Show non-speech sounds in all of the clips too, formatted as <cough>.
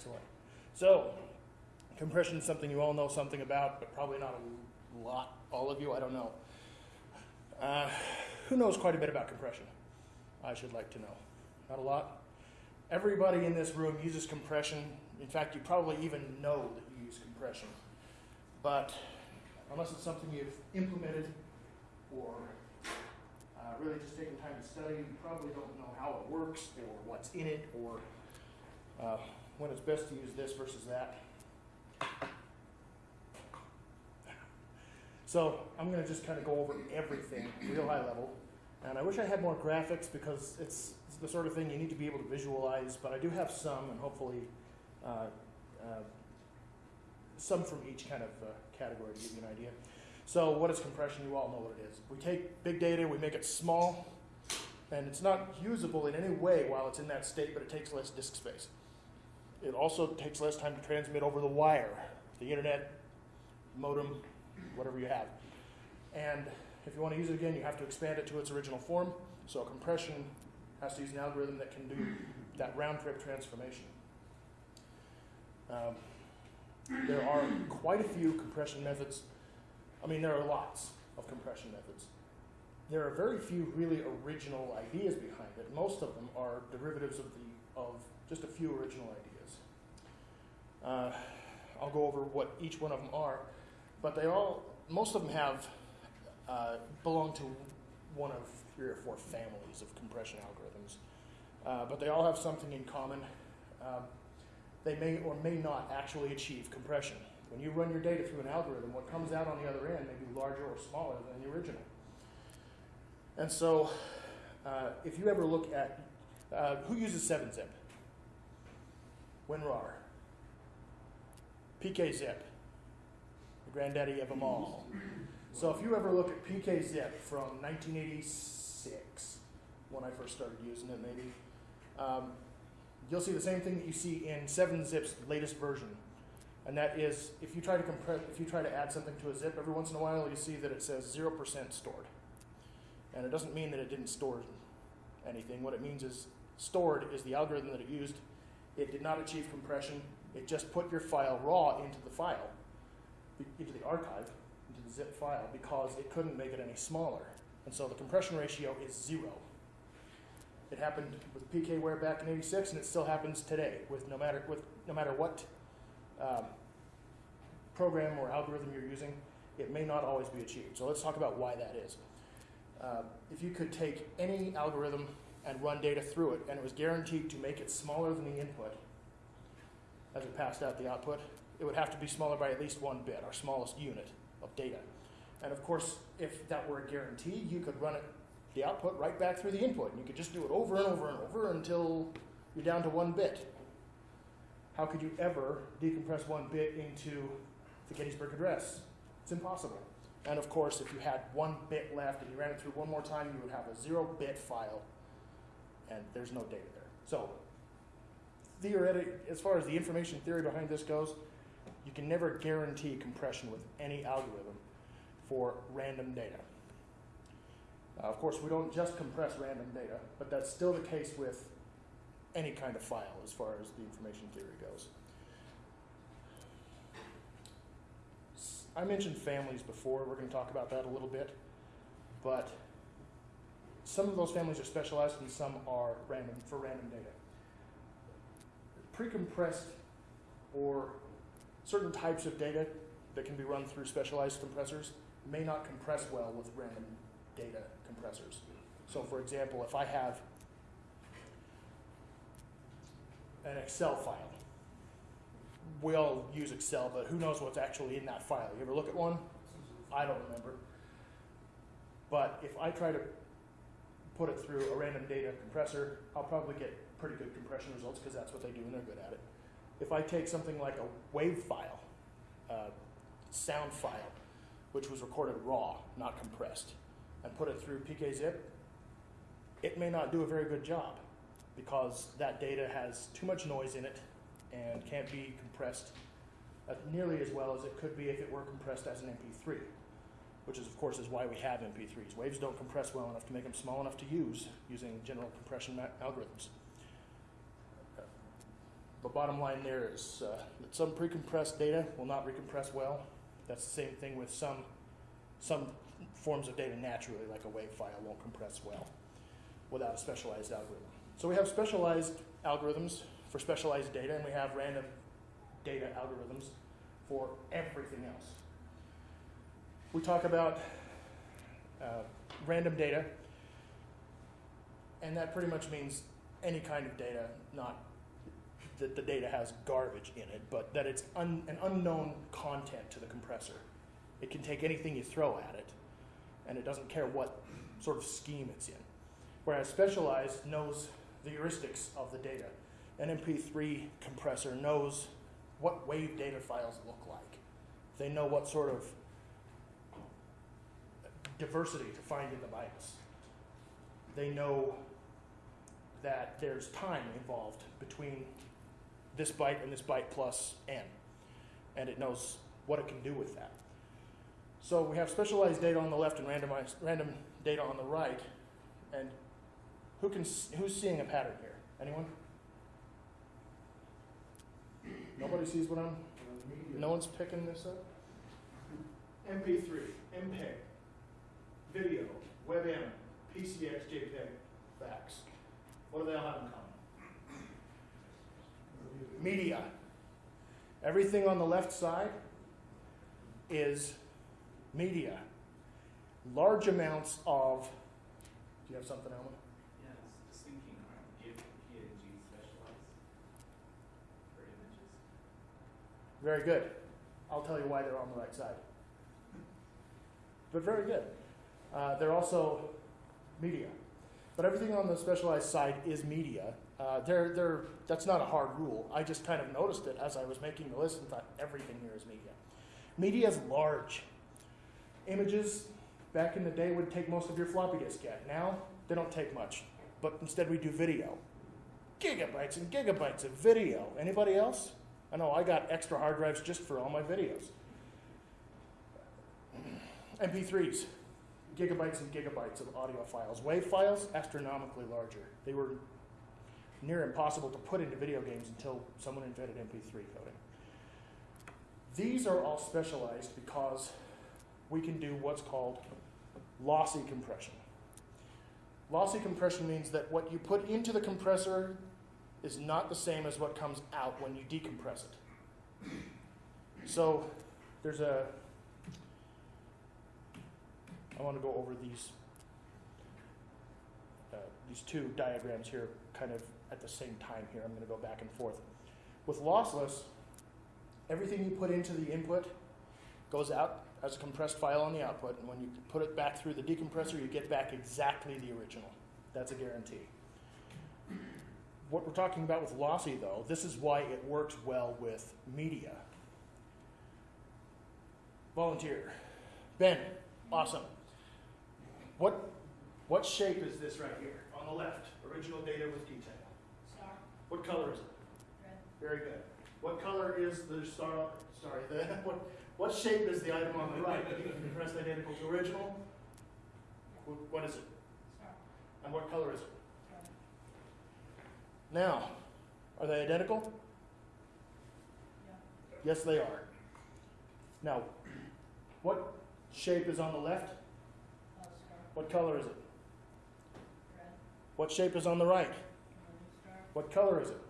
Excellent. So, compression is something you all know something about, but probably not a lot. All of you, I don't know. Uh, who knows quite a bit about compression? I should like to know. Not a lot. Everybody in this room uses compression. In fact, you probably even know that you use compression. But unless it's something you've implemented or uh, really just taken time to study, you probably don't know how it works or what's in it or uh, when it's best to use this versus that. So I'm going to just kind of go over everything real high level. And I wish I had more graphics because it's, the sort of thing you need to be able to visualize, but I do have some and hopefully uh, uh, some from each kind of uh, category to give you an idea. So what is compression? You all know what it is. We take big data, we make it small, and it's not usable in any way while it's in that state, but it takes less disk space. It also takes less time to transmit over the wire, the internet, modem, whatever you have. And if you want to use it again, you have to expand it to its original form. So compression has to use an algorithm that can do that round trip transformation. Um, there are quite a few compression methods. I mean, there are lots of compression methods. There are very few really original ideas behind it. Most of them are derivatives of, the, of just a few original ideas. Uh, I'll go over what each one of them are, but they all, most of them have, uh, belong to one of three or four families of compression algorithms. Uh, but they all have something in common. Um, they may or may not actually achieve compression. When you run your data through an algorithm, what comes out on the other end may be larger or smaller than the original. And so, uh, if you ever look at uh, who uses 7-zip? WinRAR, PKZip, the granddaddy of them all. So if you ever look at PKZip from 1986, when I first started using it, maybe, um, you'll see the same thing that you see in 7-zip's latest version. And that is, if you try to compress, if you try to add something to a zip, every once in a while you see that it says 0% stored. And it doesn't mean that it didn't store anything. What it means is stored is the algorithm that it used. It did not achieve compression. It just put your file raw into the file, into the archive, into the zip file, because it couldn't make it any smaller. And so the compression ratio is zero. It happened with PKWare back in '86, and it still happens today. With no matter with no matter what um, program or algorithm you're using, it may not always be achieved. So let's talk about why that is. Uh, if you could take any algorithm and run data through it, and it was guaranteed to make it smaller than the input as it passed out the output, it would have to be smaller by at least one bit, our smallest unit of data. And of course, if that were a guarantee, you could run it, the output right back through the input, and you could just do it over and over and over until you're down to one bit. How could you ever decompress one bit into the Gettysburg Address? It's impossible. And of course, if you had one bit left and you ran it through one more time, you would have a zero bit file, and there's no data there. So, theoretic, as far as the information theory behind this goes, you can never guarantee compression with any algorithm for random data. Uh, of course, we don't just compress random data, but that's still the case with any kind of file as far as the information theory goes. I mentioned families before. We're going to talk about that a little bit. But some of those families are specialized and some are random for random data. Pre-compressed or certain types of data that can be run through specialized compressors may not compress well with random data compressors. So for example, if I have an Excel file, we all use Excel, but who knows what's actually in that file? You ever look at one? I don't remember. But if I try to put it through a random data compressor, I'll probably get pretty good compression results because that's what they do and they're good at it. If I take something like a wave file, uh, sound file, which was recorded raw, not compressed, and put it through PKZip, it may not do a very good job because that data has too much noise in it and can't be compressed nearly as well as it could be if it were compressed as an MP3, which is of course is why we have MP3s. Waves don't compress well enough to make them small enough to use using general compression algorithms. The bottom line there is uh, that some pre-compressed data will not recompress well. That's the same thing with some some forms of data naturally, like a WAV file, won't compress well without a specialized algorithm. So we have specialized algorithms for specialized data, and we have random data algorithms for everything else. We talk about uh, random data, and that pretty much means any kind of data, not that the data has garbage in it, but that it's un, an unknown content to the compressor. It can take anything you throw at it, and it doesn't care what sort of scheme it's in. Whereas specialized knows the heuristics of the data. An MP3 compressor knows what wave data files look like. They know what sort of diversity to find in the bytes. They know that there's time involved between this byte and this byte plus n, and it knows what it can do with that. So we have specialized data on the left and randomized, random data on the right, and who can who's seeing a pattern here? Anyone? Nobody sees what I'm. No one's picking this up. MP3, MPEG, video, WebM, PCX, JPEG, fax. What do they all have in common? Media. Everything on the left side is media. Large amounts of. Do you have something, Elman? Yeah, it's just thinking, aren't GIF and PNG specialized for images? Very good. I'll tell you why they're on the right side. But very good. Uh, they're also media. But everything on the specialized side is media. Uh, they're, they're, that's not a hard rule. I just kind of noticed it as I was making the list and thought everything here is media. Media is large. Images, back in the day, would take most of your floppy disk yet. Now, they don't take much. But instead, we do video. Gigabytes and gigabytes of video. Anybody else? I know I got extra hard drives just for all my videos. MP3s, gigabytes and gigabytes of audio files. WAV files, astronomically larger. They were near impossible to put into video games until someone invented MP3 coding. These are all specialized because we can do what's called lossy compression. Lossy compression means that what you put into the compressor is not the same as what comes out when you decompress it. So there's a, I want to go over these, uh, these two diagrams here kind of at the same time here. I'm going to go back and forth. With lossless, everything you put into the input goes out as a compressed file on the output, and when you put it back through the decompressor, you get back exactly the original. That's a guarantee. What we're talking about with lossy, though, this is why it works well with media. Volunteer. Ben, awesome. What, what shape is this right here? On the left, original data with detail. What color is it? red, Very good. What color is the star? Sorry, the, <laughs> what, what shape is the item on the right? Compressed identical to original? Wh- What is it? star, And what color is it? red, Now, are they identical? yeah, Yes, they are. Now, what shape is on the left? Oh, star, What color is it? red, What shape is on the right? What color is it?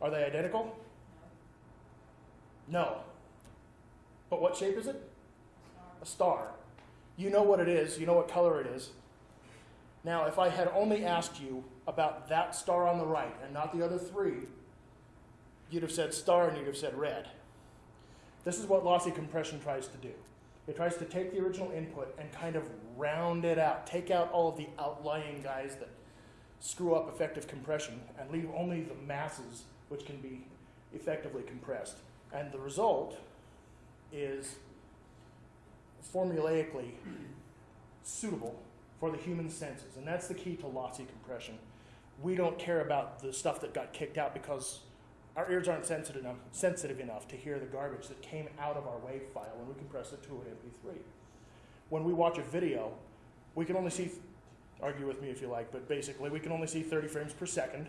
Are they identical? No. But what shape is it? A star. You know what it is, you know what color it is. Now, if I had only asked you about that star on the right and not the other three, you'd have said star and you'd have said red. This is what lossy compression tries to do. It tries to take the original input and kind of round it out, take out all of the outlying guys that screw up effective compression and leave only the masses which can be effectively compressed. And the result is formulaically suitable for the human senses. And that's the key to lossy compression. We don't care about the stuff that got kicked out because our ears aren't sensitive enough, sensitive enough to hear the garbage that came out of our WAV file when we compress it to an MP3. When we watch a video, we can only see, argue with me if you like, but basically we can only see 30 frames per second.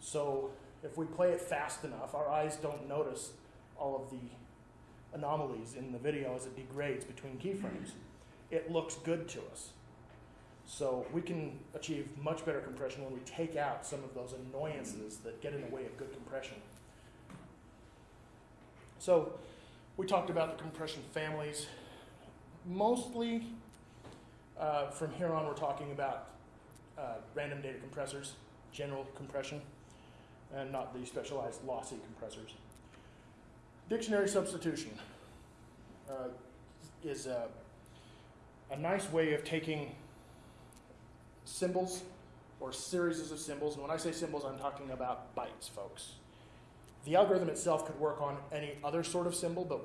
So if we play it fast enough, our eyes don't notice all of the anomalies in the video as it degrades between keyframes. It looks good to us. So we can achieve much better compression when we take out some of those annoyances that get in the way of good compression. So we talked about the compression families. Mostly, uh, from here on, we're talking about uh, random data compressors, general compression, and not the specialized lossy compressors. Dictionary substitution uh, is a, a nice way of taking symbols or series of symbols, and when I say symbols, I'm talking about bytes, folks. The algorithm itself could work on any other sort of symbol, but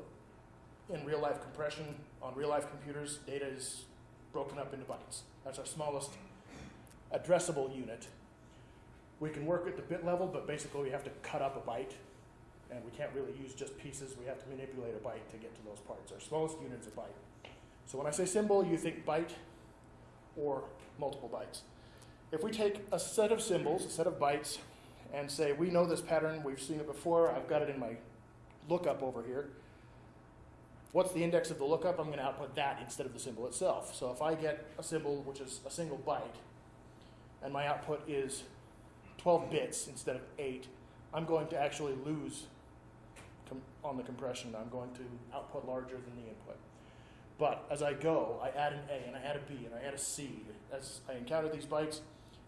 in real life compression on real life computers, data is broken up into bytes. That's our smallest addressable unit. We can work at the bit level, but basically we have to cut up a byte, and we can't really use just pieces. We have to manipulate a byte to get to those parts. Our smallest unit is a byte. So when I say symbol, you think byte or multiple bytes. If we take a set of symbols, a set of bytes, and say, we know this pattern, we've seen it before, I've got it in my lookup over here. What's the index of the lookup? I'm going to output that instead of the symbol itself. So if I get a symbol which is a single byte, and my output is 12 bits instead of 8, I'm going to actually lose on the compression. I'm going to output larger than the input. But as I go, I add an A and I add a B and I add a C as I encounter these bytes.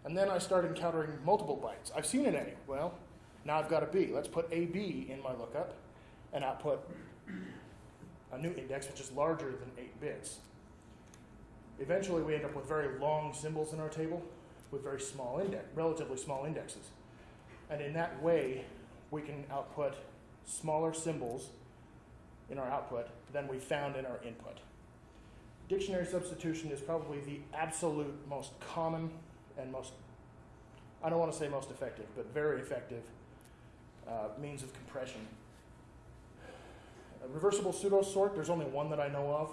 And then I start encountering multiple bytes. I've seen an A. Well, now I've got a B. Let's put AB in my lookup and output a new index which is larger than 8 bits. Eventually, we end up with very long symbols in our table with very small index, relatively small indexes. And in that way, we can output smaller symbols in our output than we found in our input. Dictionary substitution is probably the absolute most common and most, I don't want to say most effective, but very effective uh, means of compression. A reversible pseudo sort, there's only one that I know of,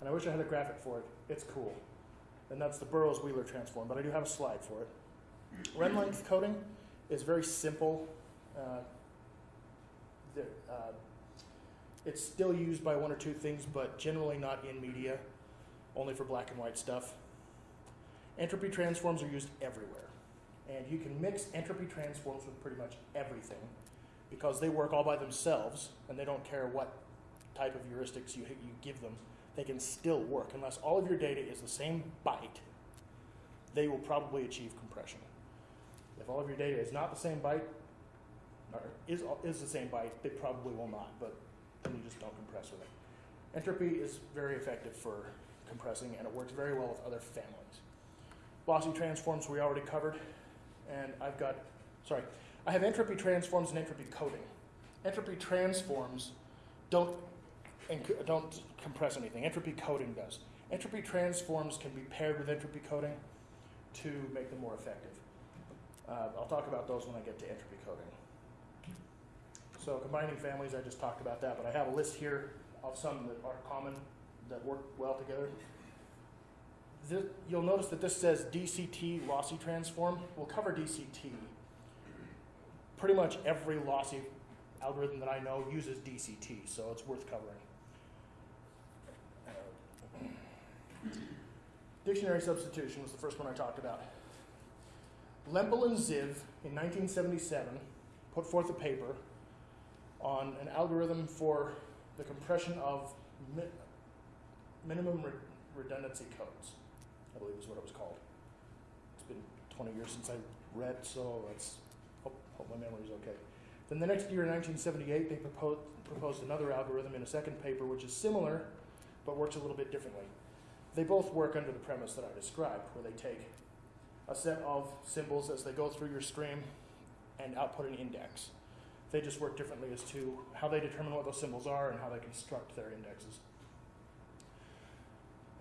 and I wish I had a graphic for it. It's cool. And that's the Burrows Wheeler transform, but I do have a slide for it. Run length coding is very simple. Uh, uh, it's still used by one or two things, but generally not in media, only for black and white stuff. Entropy transforms are used everywhere. And you can mix entropy transforms with pretty much everything because they work all by themselves and they don't care what type of heuristics you, you give them. They can still work. Unless all of your data is the same byte, they will probably achieve compression. If all of your data is not the same byte, or is, is the same byte, they probably will not, but then you just don't compress with it. Entropy is very effective for compressing and it works very well with other families. Lossy transforms we already covered, and I've got, sorry, I have entropy transforms and entropy coding. Entropy transforms don't, don't compress anything, entropy coding does. Entropy transforms can be paired with entropy coding to make them more effective. Uh, I'll talk about those when I get to entropy coding. So combining families, I just talked about that, but I have a list here of some that are common, that work well together. This, you'll notice that this says DCT lossy transform. We'll cover DCT. Pretty much every lossy algorithm that I know uses DCT, so it's worth covering. Uh, dictionary substitution was the first one I talked about. Lempel and Ziv in 1977 put forth a paper on an algorithm for the compression of mi- minimum re- redundancy codes. I believe is what it was called. It's been 20 years since I read, so let's hope, hope my memory's okay. Then the next year, in 1978, they proposed, proposed another algorithm in a second paper, which is similar, but works a little bit differently. They both work under the premise that I described, where they take a set of symbols as they go through your stream and output an index. They just work differently as to how they determine what those symbols are and how they construct their indexes.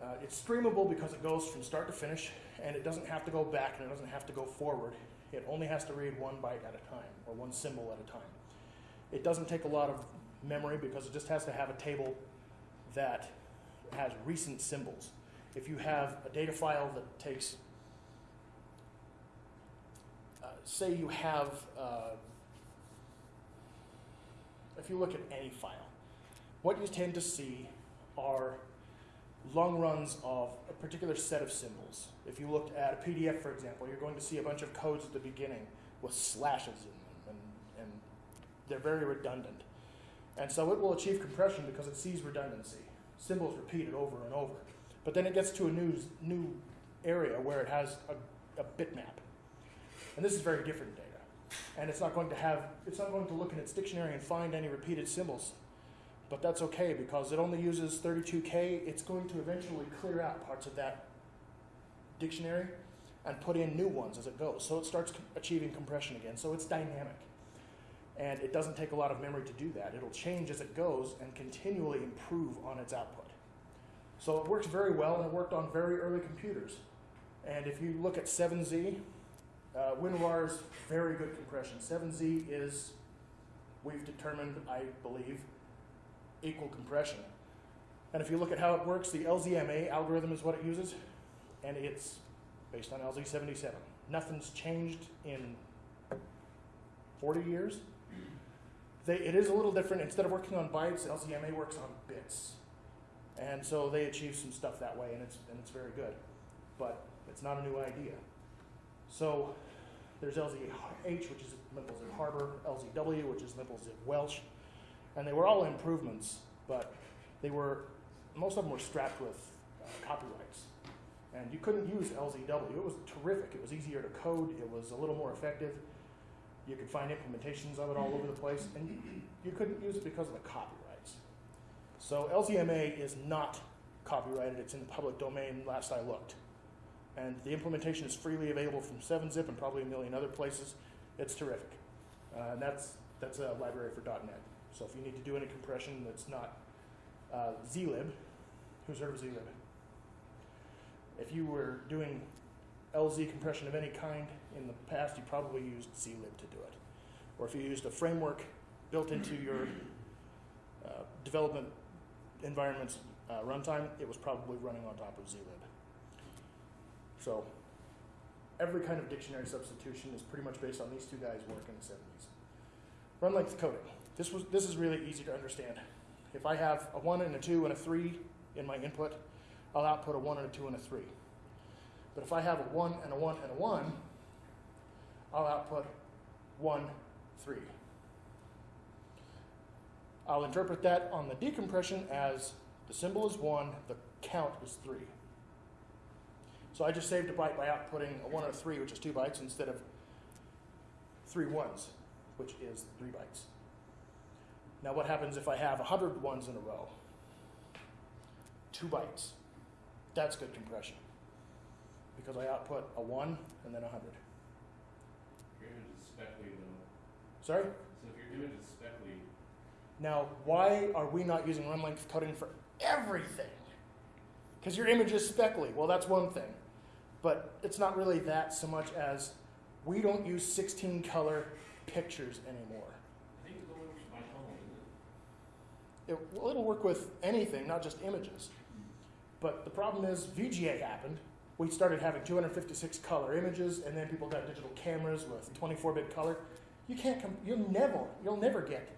Uh, it's streamable because it goes from start to finish, and it doesn't have to go back and it doesn't have to go forward. It only has to read one byte at a time, or one symbol at a time. It doesn't take a lot of memory because it just has to have a table that has recent symbols. If you have a data file that takes uh, say you have, uh, if you look at any file, what you tend to see are long runs of a particular set of symbols. If you looked at a PDF, for example, you're going to see a bunch of codes at the beginning with slashes in them, and, and they're very redundant. And so it will achieve compression because it sees redundancy. Symbols repeated over and over. But then it gets to a new, new area where it has a, a bitmap. And this is very different data. And it's not going to have, it's not going to look in its dictionary and find any repeated symbols. But that's okay because it only uses 32K. It's going to eventually clear out parts of that dictionary and put in new ones as it goes. So it starts achieving compression again. So it's dynamic. And it doesn't take a lot of memory to do that. It'll change as it goes and continually improve on its output. So it works very well and it worked on very early computers. And if you look at 7Z, uh, WinRAR's very good compression. 7Z is, we've determined, I believe, equal compression. And if you look at how it works, the LZMA algorithm is what it uses, and it's based on LZ77. Nothing's changed in 40 years. They, it is a little different. Instead of working on bytes, LZMA works on bits. And so they achieve some stuff that way, and it's, and it's very good. But it's not a new idea. So there's LZH, which is Lempel-Ziv Harbor, LZW, which is Lempel-Ziv Welch, and they were all improvements, but they were, most of them were strapped with uh, copyrights. And you couldn't use LZW. It was terrific. It was easier to code. It was a little more effective. You could find implementations of it all over the place, and you, couldn't use it because of the copyrights. So LZMA is not copyrighted. It's in the public domain last I looked. And the implementation is freely available from 7-Zip and probably a million other places. It's terrific. Uh, and that's, that's a library for .NET. So if you need to do any compression that's not uh, zlib, who's heard of zlib? If you were doing LZ compression of any kind in the past, you probably used zlib to do it. Or if you used a framework built into your uh, development environment's uh, runtime, it was probably running on top of zlib. So every kind of dictionary substitution is pretty much based on these two guys' work in the 70s. Run length coding. This, was, this is really easy to understand. If I have a 1 and a 2 and a 3 in my input, I'll output a 1 and a 2 and a 3. But if I have a 1 and a 1 and a 1, I'll output 1, 3. I'll interpret that on the decompression as the symbol is 1, the count is 3. So I just saved a byte by outputting a 1 or a 3, which is 2 bytes, instead of three ones, which is 3 bytes. Now what happens if I have 100 ones in a row? 2 bytes. That's good compression. Because I output a 1 and then a 100. Your image is speckly though. Sorry? So if your image is speckly, Now, why are we not using run length coding for everything? Because your image is speckly. Well, that's one thing. But it's not really that so much as we don't use 16 color pictures anymore. I think it's going with my phone, isn't it? It'll work with anything, not just images. But the problem is VGA happened. We started having 256 color images, and then people got digital cameras with 24-bit color. You can't. You'll never. You'll never get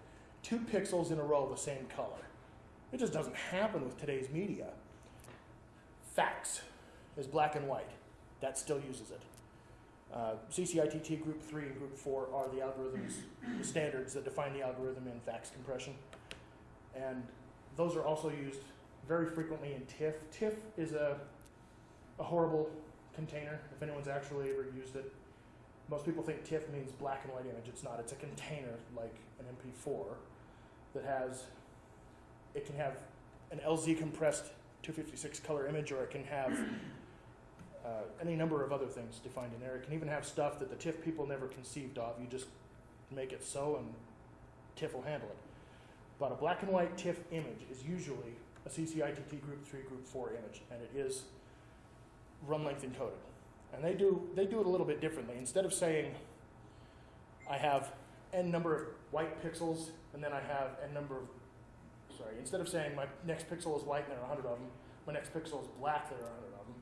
two pixels in a row the same color. It just doesn't happen with today's media. Fax is black and white. That still uses it. Uh, CCITT Group 3 and Group 4 are the algorithms, the standards that define the algorithm in fax compression. And those are also used very frequently in TIFF. TIFF is a, a horrible container, if anyone's actually ever used it. Most people think TIFF means black and white image. It's not. It's a container like an MP4 that has, it can have an LZ compressed 256 color image or it can have <coughs> uh, any number of other things defined in there. It can even have stuff that the TIFF people never conceived of. You just make it so and TIFF will handle it. But a black and white TIFF image is usually a CCITT Group 3, Group 4 image, and it is run length encoded. And they do, they do it a little bit differently. Instead of saying, I have n number of white pixels, and then I have n number of, sorry, instead of saying my next pixel is white and there are 100 of them, my next pixel is black, there are 100 of them,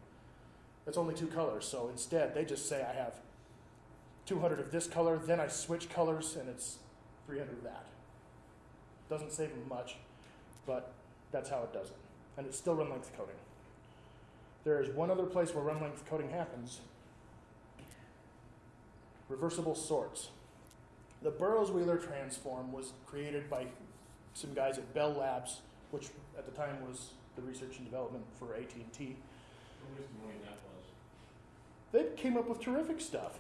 it's only two colors. So instead, they just say I have 200 of this color, then I switch colors and it's 300 of that. Doesn't save them much, but that's how it does it. And it's still run length coding. There is one other place where run length coding happens reversible sorts. The Burrows Wheeler transform was created by some guys at Bell Labs, which at the time was the research and development for AT&T. They came up with terrific stuff.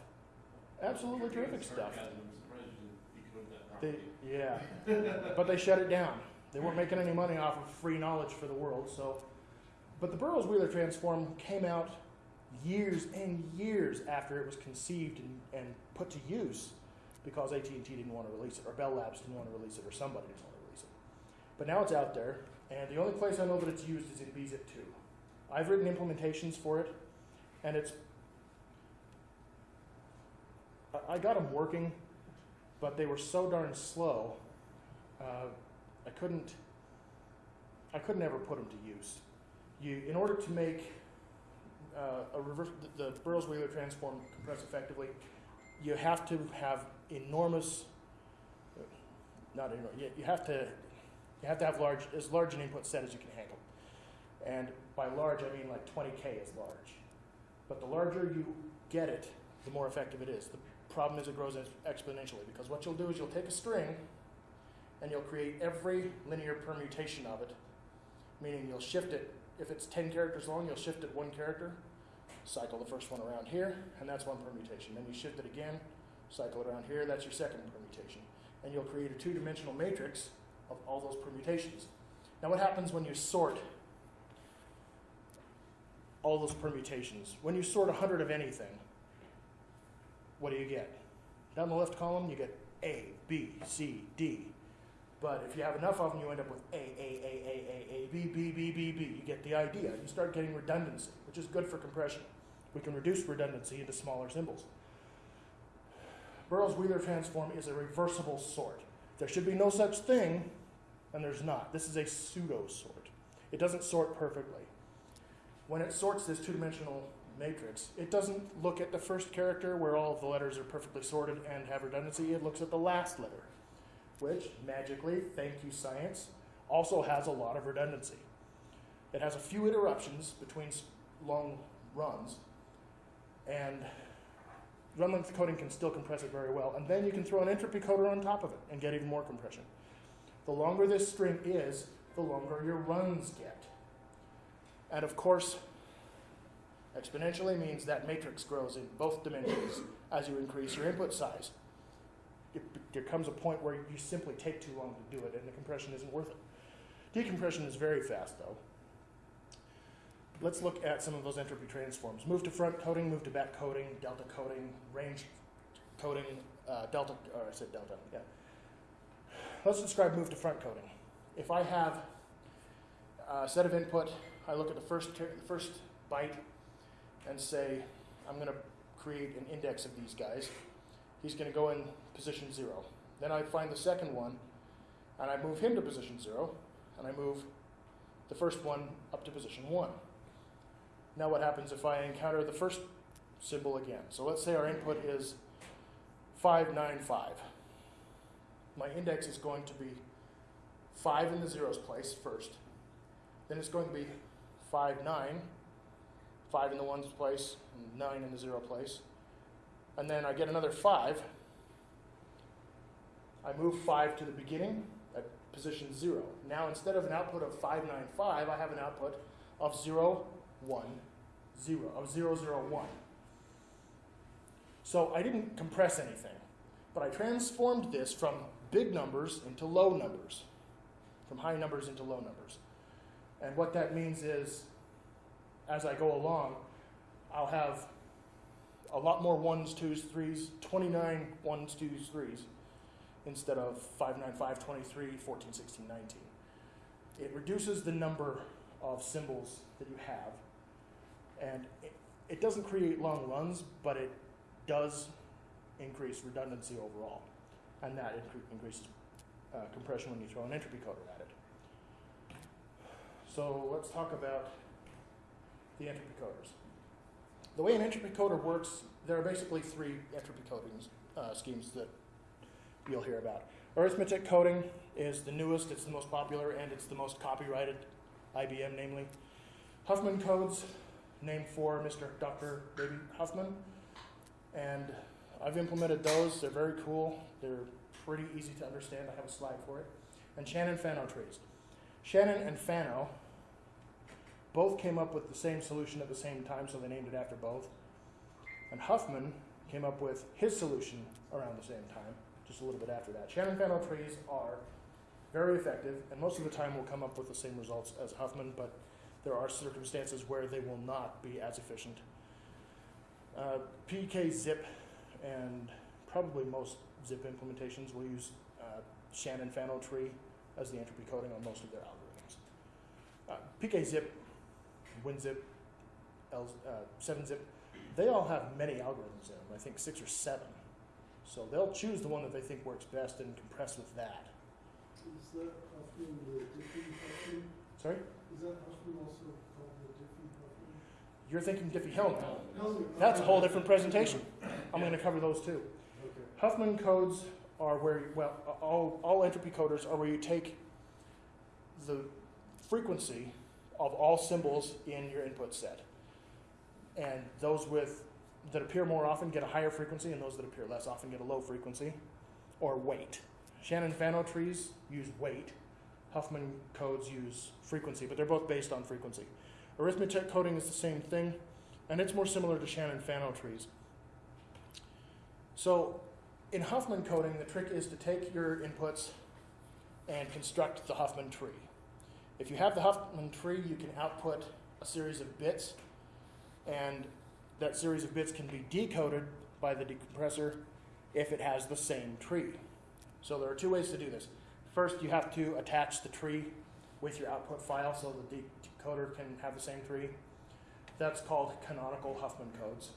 Absolutely terrific stuff. Sarcasm, I'm surprised you didn't decode that They, yeah, but they shut it down. They weren't making any money off of free knowledge for the world. So, but the Burrows Wheeler transform came out years and years after it was conceived and, and put to use because AT&T didn't want to release it, or Bell Labs didn't want to release it, or somebody didn't want to release it. But now it's out there, and the only place I know that it's used is in BZIP 2. I've written implementations for it, and it's. I- I got them working, but they were so darn slow. Uh, I couldn't. I couldn't ever put them to use. You, in order to make uh, a reverse, the, the Burrows Wheeler transform compress effectively, you have to have enormous. Not enormous. You, you have to. You have to have large, as large an input set as you can handle. And by large, I mean like 20k is large. But the larger you get it, the more effective it is. The problem is it grows exponentially because what you'll do is you'll take a string and you'll create every linear permutation of it, meaning you'll shift it. If it's 10 characters long, you'll shift it one character, cycle the first one around here, and that's one permutation. Then you shift it again, cycle it around here, that's your second permutation. And you'll create a two dimensional matrix of all those permutations. Now, what happens when you sort all those permutations? When you sort 100 of anything, what do you get? Down the left column, you get A, B, C, D. But if you have enough of them, you end up with A, A, A, A, A, A, B, B, B, B, B. You get the idea. You start getting redundancy, which is good for compression. We can reduce redundancy into smaller symbols. Burrows Wheeler transform is a reversible sort. There should be no such thing, and there's not. This is a pseudo sort. It doesn't sort perfectly. When it sorts this two dimensional matrix, it doesn't look at the first character where all of the letters are perfectly sorted and have redundancy. It looks at the last letter, which magically, thank you, science, also has a lot of redundancy. It has a few interruptions between long runs, and run length coding can still compress it very well. And then you can throw an entropy coder on top of it and get even more compression. The longer this string is, the longer your runs get. And of course, exponentially means that matrix grows in both dimensions as you increase your input size. It, there comes a point where you simply take too long to do it and the compression isn't worth it. Decompression is very fast though. Let's look at some of those entropy transforms. Move to front coding, move to back coding, delta coding, range coding, uh, delta, or I said delta, yeah. Let's describe move to front coding. If I have a set of input, I look at the first, the first byte and say, I'm going to create an index of these guys. He's going to go in position zero. Then I find the second one and I move him to position zero and I move the first one up to position one. Now, what happens if I encounter the first symbol again? So let's say our input is 595. My index is going to be 5 in the zeros place first. Then it's going to be 5, 9, 5 in the ones place, and 9 in the zero place. And then I get another 5. I move 5 to the beginning at position 0. Now, instead of an output of 595, I have an output of 0, 1, 0, of 0, 0, 1. So I didn't compress anything, but I transformed this from big numbers into low numbers, from high numbers into low numbers. And what that means is, as I go along, I'll have a lot more ones, twos, threes, 29 ones, twos, threes, instead of 5, 9, 5, 23, 14, 16, 19. It reduces the number of symbols that you have, and it, it doesn't create long runs, but it does increase redundancy overall, and that incre- increases uh, compression when you throw an entropy coder at it. So let's talk about the entropy coders. the way an entropy coder works, there are basically three entropy coding uh, schemes that you'll hear about. Arithmetic coding is the newest, it's the most popular, and it's the most copyrighted, IBM namely. Huffman codes, named for Mr. Dr. Baby Huffman, and I've implemented those. They're very cool. They're pretty easy to understand. I have a slide for it. And Shannon-Fano trees. Shannon and Fano both came up with the same solution at the same time, so they named it after both. And Huffman came up with his solution around the same time, just a little bit after that. Shannon-Fano trees are very effective, and most of the time will come up with the same results as Huffman, but there are circumstances where they will not be as efficient. Uh, PK zip and probably most zip implementations will use uh, Shannon Fano tree as the entropy coding on most of their algorithms. Uh, PK zip, WinZip, L, uh, 7zip, they all have many algorithms in them, I think six or seven. So they'll choose the one that they think works best and compress with that. Is that Huffman the Diffie Huffman? Sorry? Is that Huffman also called the Diffie Huffman? You're thinking Diffie-Hellman. No, That's a whole different presentation. I'm going to cover those too. Okay. Huffman codes are where, well, all, all entropy coders are where you take the frequency of all symbols in your input set. And those with, that appear more often get a higher frequency, and those that appear less often get a low frequency, or weight. Shannon-Fano trees use weight. Huffman codes use frequency, but they're both based on frequency. Arithmetic coding is the same thing, and it's more similar to Shannon-Fano trees. So in Huffman coding, the trick is to take your inputs and construct the Huffman tree. If you have the Huffman tree, you can output a series of bits, and that series of bits can be decoded by the decompressor if it has the same tree. So there are two ways to do this. First, you have to attach the tree with your output file so the decoder can have the same tree. That's called canonical Huffman codes.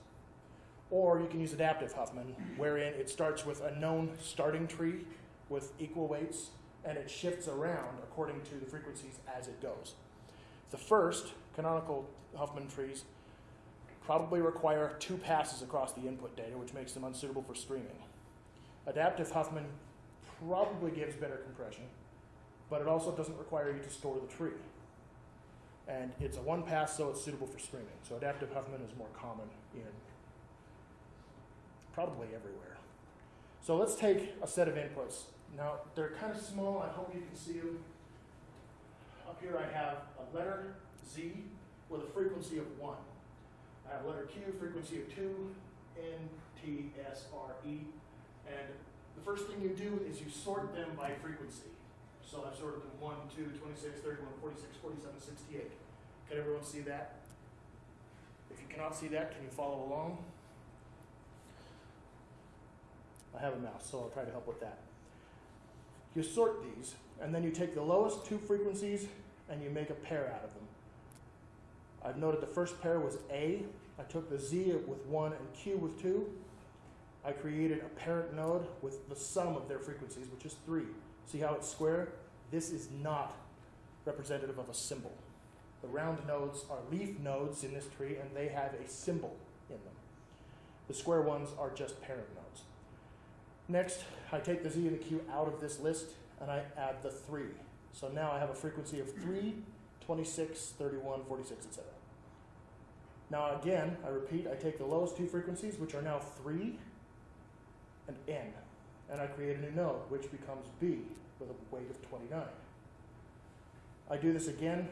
Or you can use adaptive Huffman, wherein it starts with a known starting tree with equal weights, and it shifts around according to the frequencies as it goes. The first, canonical Huffman trees, probably require two passes across the input data, which makes them unsuitable for streaming. Adaptive Huffman probably gives better compression, but it also doesn't require you to store the tree. And it's a one pass, so it's suitable for streaming. So adaptive Huffman is more common in probably everywhere. So let's take a set of inputs. Now, they're kind of small. I hope you can see them. Up here I have a letter Z with a frequency of 1. I have letter Q, frequency of 2, N, T, S, R, E. And the first thing you do is you sort them by frequency. So I've sorted them 1, 2, 26, 31, 46, 47, 68. Can everyone see that? If you cannot see that, can you follow along? I have a mouse, so I'll try to help with that. You sort these, and then you take the lowest two frequencies and you make a pair out of them. I've noted the first pair was A. I took the Z with 1 and Q with 2. I created a parent node with the sum of their frequencies, which is 3. See how it's square? This is not representative of a symbol. The round nodes are leaf nodes in this tree, and they have a symbol in them. The square ones are just parent nodes. Next, I take the Z and the Q out of this list, and I add the 3. So now I have a frequency of 3, 26, 31, 46, etc. Now again, I repeat, I take the lowest two frequencies, which are now 3 and N, and I create a new node, which becomes B with a weight of 29. I do this again.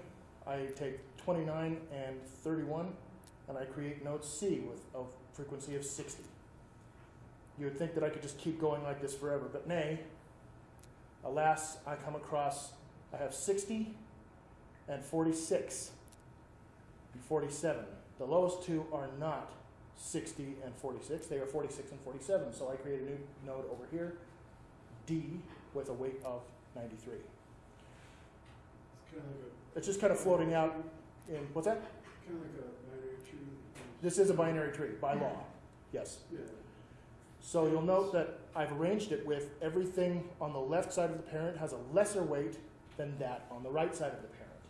I take 29 and 31, and I create node C with a frequency of 60. You would think that I could just keep going like this forever, but nay. Alas, I come across, I have 60 and 46 and 47. The lowest two are not 60 and 46, they are 46 and 47. So I create a new node over here, D, with a weight of 93. It's kind of like It's just kind of floating out in, what's that? kind of like a binary tree. This is a binary tree by law, yes. Yeah. So you'll note that I've arranged it with everything on the left side of the parent has a lesser weight than that on the right side of the parent,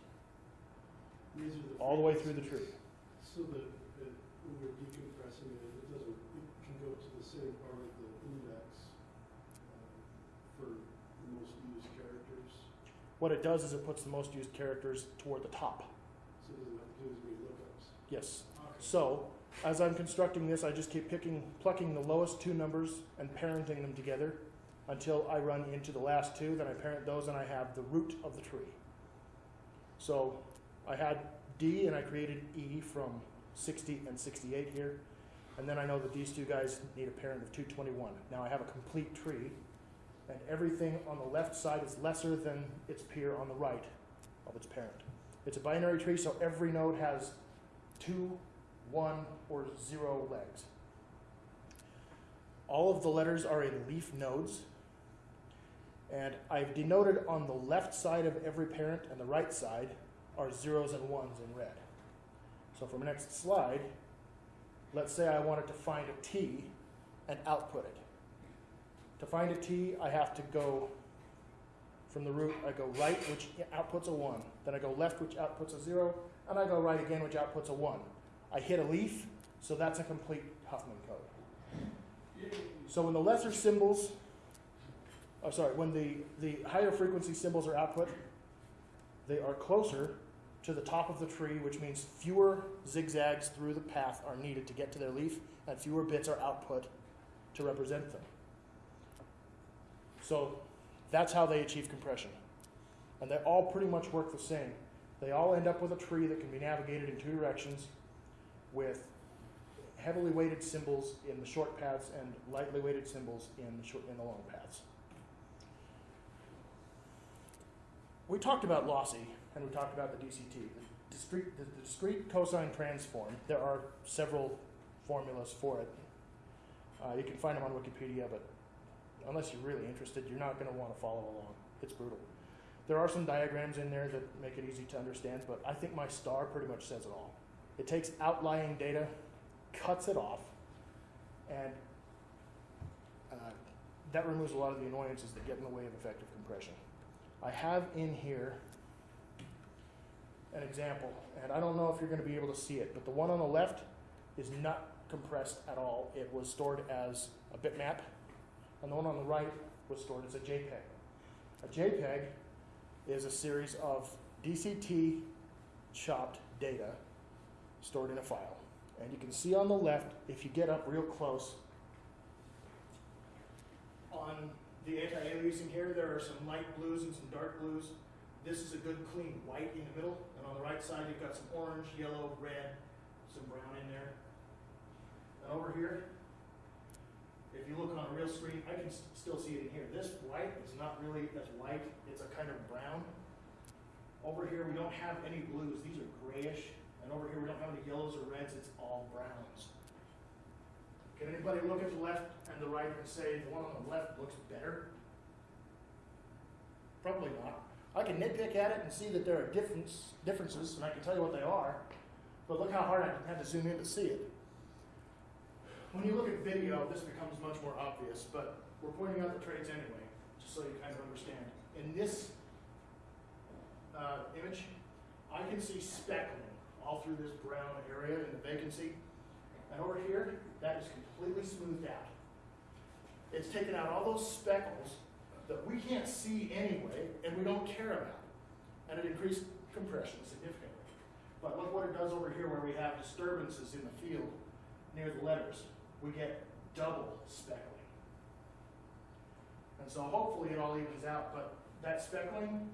These are the all the way through the tree. So the, the when you're decompressing it, it doesn't, it can go to the same part of the index um, for the most used characters, What it does is it puts the most used characters toward the top. so it doesn't have to do as many lookups. Yes. So, as I'm constructing this, I just keep picking, plucking the lowest two numbers and parenting them together until I run into the last two. Then I parent those and I have the root of the tree. So, I had D and I created E from 60 and 68 here. And then I know that these two guys need a parent of 221. Now I have a complete tree, and everything on the left side is lesser than its peer on the right of its parent. It's a binary tree, so every node has two, one, or zero legs. All of the letters are in leaf nodes, and I've denoted on the left side of every parent and the right side are zeros and ones in red. So for my next slide, let's say I wanted to find a T and output it. To find a T, I have to go from the root, I go right, which outputs a 1. Then I go left, which outputs a 0. And I go right again, which outputs a 1. I hit a leaf, so that's a complete Huffman code. So when the lesser symbols, oh sorry, when the, the higher frequency symbols are output, they are closer to the top of the tree, which means fewer zigzags through the path are needed to get to their leaf, and fewer bits are output to represent them. So that's how they achieve compression. And they all pretty much work the same. They all end up with a tree that can be navigated in two directions with heavily weighted symbols in the short paths and lightly weighted symbols in the, short, in the long paths. We talked about lossy and we talked about the DCT. The discrete, the, the discrete cosine transform, there are several formulas for it. Uh, you can find them on Wikipedia, but unless you're really interested, you're not going to want to follow along. It's brutal. There are some diagrams in there that make it easy to understand, but I think my star pretty much says it all. It takes outlying data, cuts it off, and uh, that removes a lot of the annoyances that get in the way of effective compression. I have in here an example, and I don't know if you're going to be able to see it, but the one on the left is not compressed at all. It was stored as a bitmap, and the one on the right was stored as a JPEG. A JPEG is a series of DCT chopped data stored in a file. And you can see on the left, if you get up real close, on the anti-aliasing here, there are some light blues and some dark blues. This is a good clean white in the middle, and on the right side you've got some orange, yellow, red, some brown in there. And over here, if you look on a real screen, I can s- still see it in here. This white is not really as white, it's a kind of brown. Over here, we don't have any blues, these are grayish. And over here, we don't have any yellows or reds, it's all browns. Can anybody look at the left and the right and say the one on the left looks better? Probably not. I can nitpick at it and see that there are difference, differences, and I can tell you what they are. But look how hard I had to zoom in to see it. When you look at video, this becomes much more obvious, but we're pointing out the traits anyway, just so you kind of understand. In this uh, image, I can see speckling all through this brown area in the vacancy. And over here, that is completely smoothed out. It's taken out all those speckles that we can't see anyway and we don't care about. And it increased compression significantly. But look what it does over here where we have disturbances in the field near the letters. We get double speckling. And so hopefully it all evens out, but that speckling,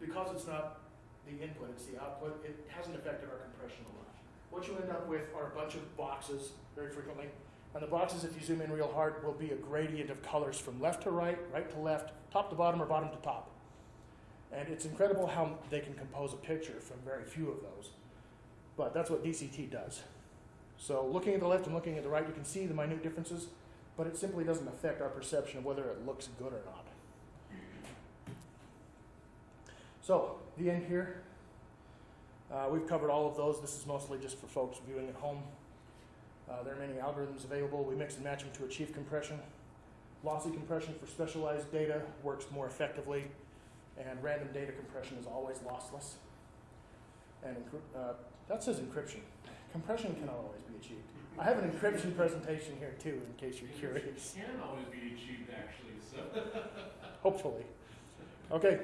because it's not the input, it's the output, it hasn't affected our compression a lot. What you end up with are a bunch of boxes very frequently. And the boxes, if you zoom in real hard, will be a gradient of colors from left to right, right to left, top to bottom, or bottom to top. And it's incredible how they can compose a picture from very few of those. But that's what DCT does. So looking at the left and looking at the right, you can see the minute differences, but it simply doesn't affect our perception of whether it looks good or not. So, the end here. Uh, we've covered all of those. This is mostly just for folks viewing at home. Uh, there are many algorithms available. We mix and match them to achieve compression. Lossy compression for specialized data works more effectively, and random data compression is always lossless. And uh, that says encryption. Compression cannot always be achieved. I have an encryption presentation here too, in case you're curious. Can always be achieved, actually, so. <laughs> Hopefully. Okay,